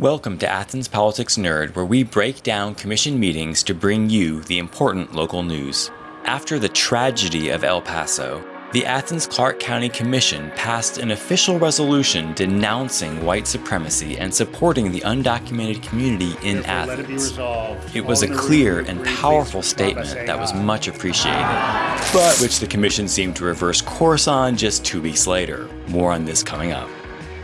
Welcome to Athens Politics Nerd, where we break down commission meetings to bring you the important local news. After the tragedy of El Paso, the Athens Clarke County Commission passed an official resolution denouncing white supremacy and supporting the undocumented community in Athens. It was a clear and powerful statement that was much appreciated, but which the Commission seemed to reverse course on just two weeks later. More on this coming up.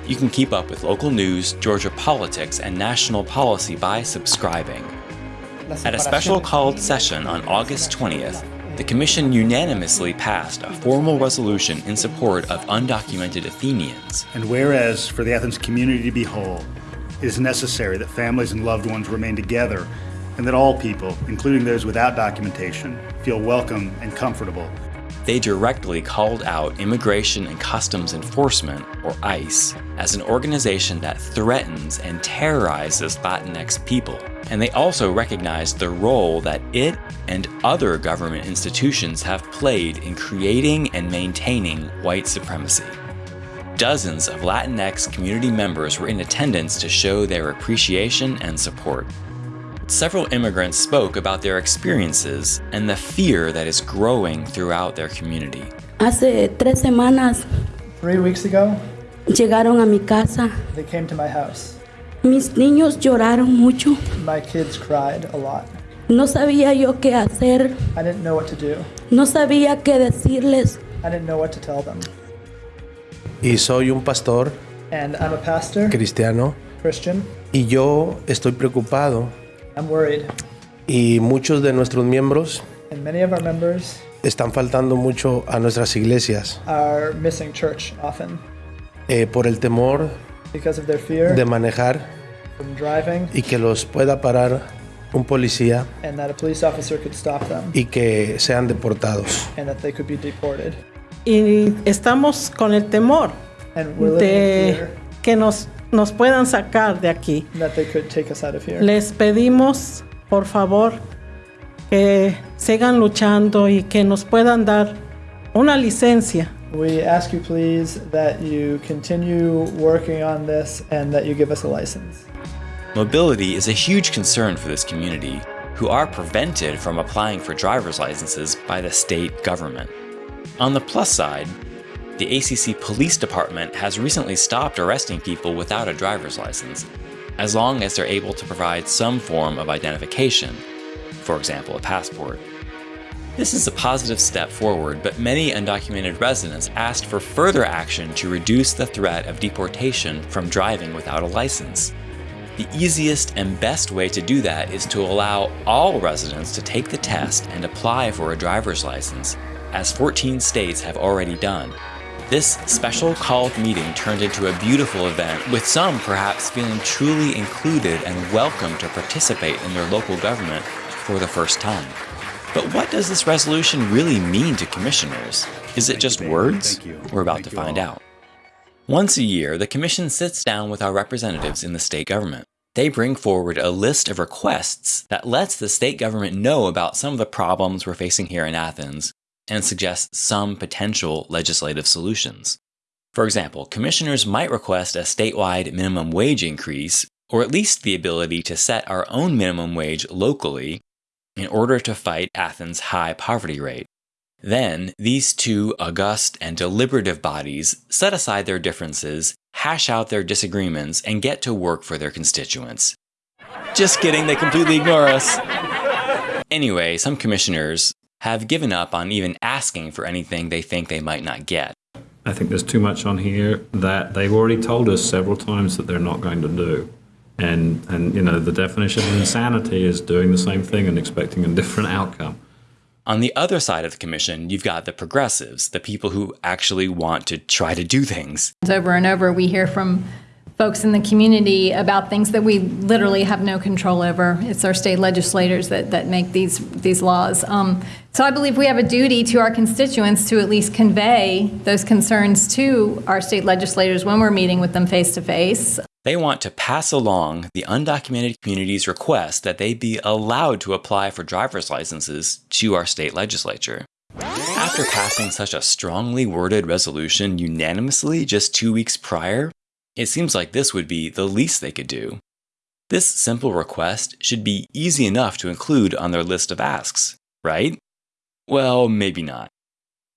You can keep up with local news, Georgia politics, and national policy by subscribing. At a special called session on August 20th, the Commission unanimously passed a formal resolution in support of undocumented Athenians. And whereas for the Athens community to be whole, it is necessary that families and loved ones remain together and that all people, including those without documentation, feel welcome and comfortable they directly called out Immigration and Customs Enforcement, or ICE, as an organization that threatens and terrorizes Latinx people. And they also recognized the role that it and other government institutions have played in creating and maintaining white supremacy. Dozens of Latinx community members were in attendance to show their appreciation and support. Several immigrants spoke about their experiences and the fear that is growing throughout their community. Hace tres semanas Three weeks ago, llegaron a mi casa. they came to my house. Mis niños lloraron mucho. My kids cried a lot. No sabía yo qué hacer. I didn't know what to do. No sabía qué decirles. I didn't know what to tell them. Y soy un pastor And I'm a pastor, cristiano Christian. y yo estoy preocupado I'm worried. y muchos de nuestros miembros And many of our members están faltando mucho a nuestras iglesias are missing church often eh, por el temor because of their fear de manejar from driving y que los pueda parar un policía and that a police officer could stop them y que sean deportados. and that they could be deported. y estamos con el temor And we're living in de fear que nos, nos puedan sacar de aquí. that they could take us out of here. Les pedimos, por favor, que sigan luchando y que nos puedan dar una licencia We ask you please that you continue working on this and that you give us a license. Mobility is a huge concern for this community, who are prevented from applying for driver's licenses by the state government. On the plus side, the ACC Police Department has recently stopped arresting people without a driver's license, as long as they're able to provide some form of identification, for example, a passport. This is a positive step forward, but many undocumented residents asked for further action to reduce the threat of deportation from driving without a license. The easiest and best way to do that is to allow all residents to take the test and apply for a driver's license, as 14 states have already done. This special called meeting turned into a beautiful event, with some perhaps feeling truly included and welcome to participate in their local government for the first time. But what does this resolution really mean to commissioners? Is it just words? We're about Thank to find out. Once a year, the Commission sits down with our representatives in the state government. They bring forward a list of requests that lets the state government know about some of the problems we're facing here in Athens and suggest some potential legislative solutions. For example, commissioners might request a statewide minimum wage increase, or at least the ability to set our own minimum wage locally in order to fight Athens' high poverty rate. Then, these two august and deliberative bodies set aside their differences, hash out their disagreements, and get to work for their constituents. Just kidding, they completely ignore us. Anyway, some commissioners have given up on even asking for anything they think they might not get. I think there's too much on here that they've already told us several times that they're not going to do. And, and you know, the definition of insanity is doing the same thing and expecting a different outcome. On the other side of the commission, you've got the progressives, the people who actually want to try to do things. Over and over, we hear from folks in the community about things that we literally have no control over. It's our state legislators that, that make these, these laws. Um, so I believe we have a duty to our constituents to at least convey those concerns to our state legislators when we're meeting with them face to face. They want to pass along the undocumented community's request that they be allowed to apply for driver's licenses to our state legislature. After passing such a strongly worded resolution unanimously just two weeks prior, it seems like this would be the least they could do. This simple request should be easy enough to include on their list of asks, right? Well, maybe not.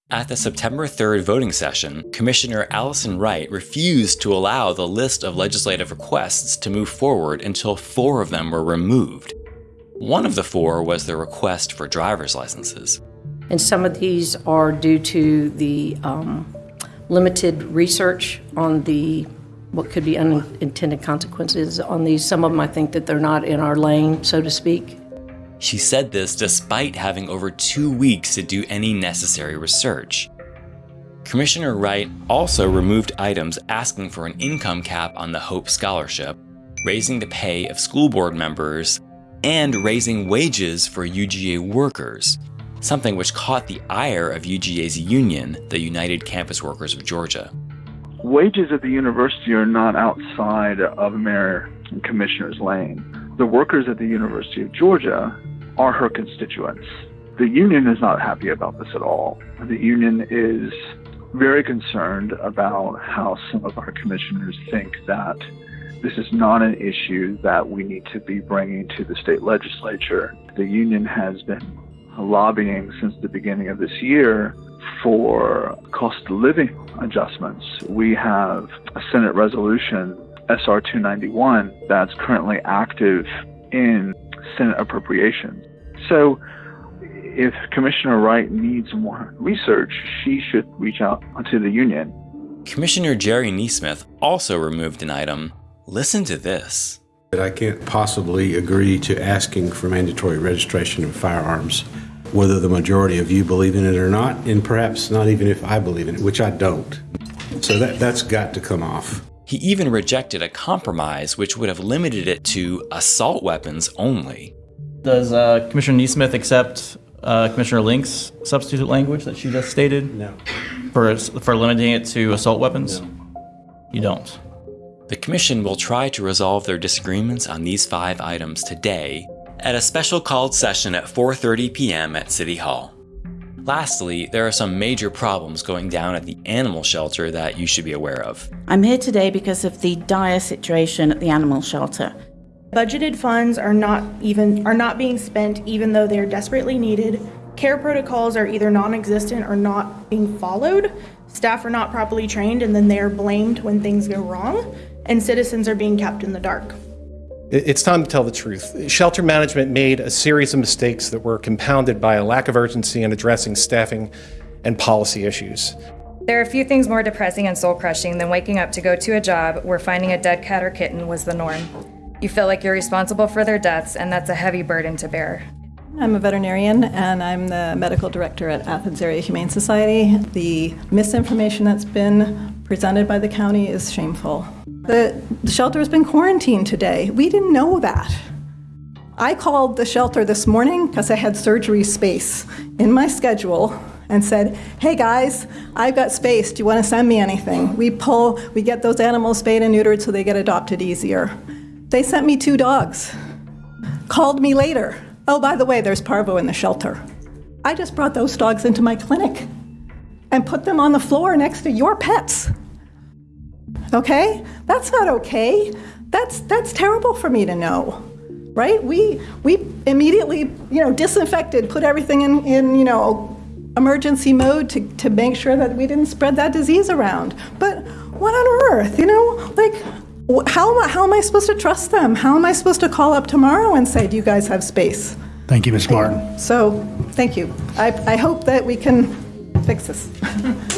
At the September 3rd voting session, Commissioner Allison Wright refused to allow the list of legislative requests to move forward until four of them were removed. One of the four was the request for driver's licenses. And some of these are due to the um, limited research on the, what could be unintended consequences on these. Some of them, I think that they're not in our lane, so to speak. She said this despite having over two weeks to do any necessary research. Commissioner Wright also removed items asking for an income cap on the Hope Scholarship, raising the pay of school board members, and raising wages for UGA workers, something which caught the ire of UGA's union, the United Campus Workers of Georgia. Wages at the university are not outside of mayor and commissioner's lane. The workers at the University of Georgia are her constituents. The union is not happy about this at all. The union is very concerned about how some of our commissioners think that this is not an issue that we need to be bringing to the state legislature. The union has been lobbying since the beginning of this year for cost of living adjustments. We have a Senate resolution, SR 291, that's currently active in Senate appropriations. So if Commissioner Wright needs more research, she should reach out to the union. Commissioner Jerry NeSmith also removed an item. Listen to this. I can't possibly agree to asking for mandatory registration of firearms, whether the majority of you believe in it or not, and perhaps not even if I believe in it, which I don't. So that, that's got to come off. He even rejected a compromise which would have limited it to assault weapons only. Does uh, Commissioner NeSmith accept uh, Commissioner Link's substitute language that she just stated? No. For, for limiting it to assault weapons? No. You don't. The Commission will try to resolve their disagreements on these five items today at a special called session at 4.30 p.m. at City Hall. Lastly, there are some major problems going down at the animal shelter that you should be aware of. I'm here today because of the dire situation at the animal shelter. Budgeted funds are not even are not being spent even though they're desperately needed. Care protocols are either non-existent or not being followed. Staff are not properly trained and then they are blamed when things go wrong, and citizens are being kept in the dark. It's time to tell the truth. Shelter management made a series of mistakes that were compounded by a lack of urgency in addressing staffing and policy issues. There are a few things more depressing and soul crushing than waking up to go to a job where finding a dead cat or kitten was the norm. You feel like you're responsible for their deaths, and that's a heavy burden to bear. I'm a veterinarian and I'm the medical director at Athens Area Humane Society. The misinformation that's been presented by the county is shameful. The, shelter has been quarantined today. We didn't know that. I called the shelter this morning because I had surgery space in my schedule and said, hey guys, I've got space. Do you want to send me anything? We pull, we get those animals spayed and neutered so they get adopted easier. They sent me two dogs. Called me later. Oh, by the way, there's parvo in the shelter. I just brought those dogs into my clinic and put them on the floor next to your pets. Okay? That's not okay. That's that's terrible for me to know. Right? We we immediately, you know, disinfected, put everything in, in you know, emergency mode to, to make sure that we didn't spread that disease around. But what on earth? You know, like how am, I, how am I supposed to trust them? How am I supposed to call up tomorrow and say, do you guys have space? Thank you, Ms. Martin. So, thank you. I, I hope that we can fix this.